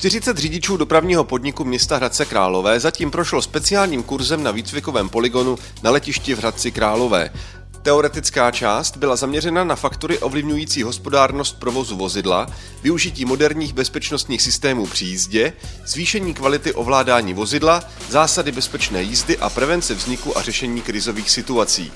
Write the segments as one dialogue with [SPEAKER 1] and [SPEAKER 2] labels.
[SPEAKER 1] 40 řidičů dopravního podniku města Hradce Králové zatím prošlo speciálním kurzem na výcvikovém poligonu na letišti v Hradci Králové. Teoretická část byla zaměřena na faktory ovlivňující hospodárnost provozu vozidla, využití moderních bezpečnostních systémů při jízdě, zvýšení kvality ovládání vozidla, zásady bezpečné jízdy a prevence vzniku a řešení krizových situací.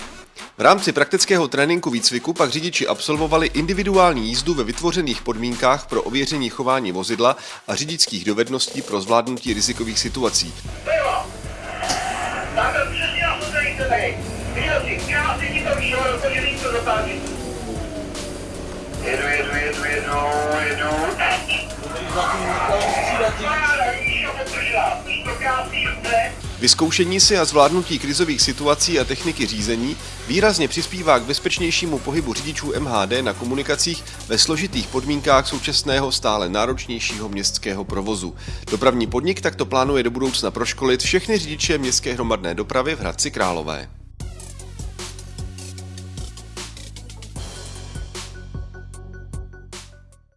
[SPEAKER 1] V rámci praktického tréninku výcviku pak řidiči absolvovali individuální jízdu ve vytvořených podmínkách pro ověření chování vozidla a řidičských dovedností pro zvládnutí rizikových situací.
[SPEAKER 2] Jedu, jedu, jedu, jedu, jedu.
[SPEAKER 1] Vyzkoušení si a zvládnutí krizových situací a techniky řízení výrazně přispívá k bezpečnějšímu pohybu řidičů MHD na komunikacích ve složitých podmínkách současného stále náročnějšího městského provozu. Dopravní podnik takto plánuje do budoucna proškolit všechny řidiče městské hromadné dopravy v Hradci Králové.